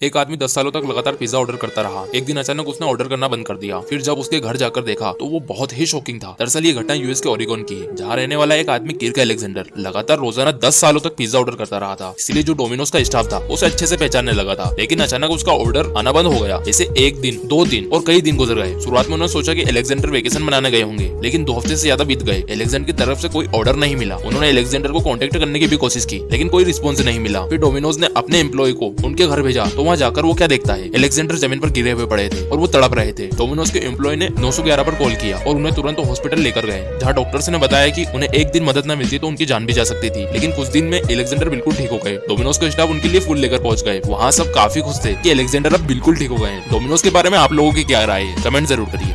एक आदमी दस सालों तक लगातार पिज्जा ऑर्डर करता रहा। एक दिन अचानक उसने ऑर्डर करना बंद कर दिया। फिर जब उसके घर जाकर देखा तो वो बहुत ही शॉकिंग था। दरअसल ये घटना यूएस के ओरिगोन की है, जहाँ रहने वाला एक आदमी किर्क एलेक्जेंडर लगातार रोज़ाना दस सालों तक पिज्जा ऑर्डर करता रहा था। इसलिए जो डोमिनोज का स्टाफ था, उसे अच्छे से पहचानने लगा था। लेकिन अचानक उसका ऑर्डर आना बंद हो गया। इसे एक दिन, दो दिन और कई दिन गुजर गए। शुरुआत में उन्होंने सोचा की अलेक्जेंडर वेकेशन मनाने गए होंगे, लेकिन दो हफ़्ते से ज़्यादा बीत गए। एलेक्जेंडर की तरफ़ से कोई ऑर्डर नहीं मिला। उन्होंने एलेक्जेंडर को कॉन्टेक्ट करने की भी कोशिश की, लेकिन कोई रिस्पॉन्स नहीं मिला। फिर डोमिनोज ने अपने एम्प्लॉय को उनके घर भेजा तो वहाँ जाकर वो क्या देखता है? एलेक्सेंडर ज़मीन पर गिरे हुए पड़े थे और वो तड़प रहे थे। डोमिनोज के एम्प्लॉय ने नौ पर कॉल किया और उन्हें तुरंत हॉस्पिटल लेकर गए। जहाँ डॉक्टर ने बताया की उन्हें एक दिन मदद न मिलती तो उनकी जान भी जा सकती थी। लेकिन कुछ दिन में एलेक्सेंडर बिल्कुल ठीक हो गए। डोमिनोज का स्टाफ उनके लिए फूल लेकर पहुँच गए। वहाँ सब काफ़ी खुश थे की एलेक्सेंडर अब बिल्कुल ठीक हो गए डोमिनोज के बारे में आप लोगों की क्या राय है? कमेंट ज़रूर करिए।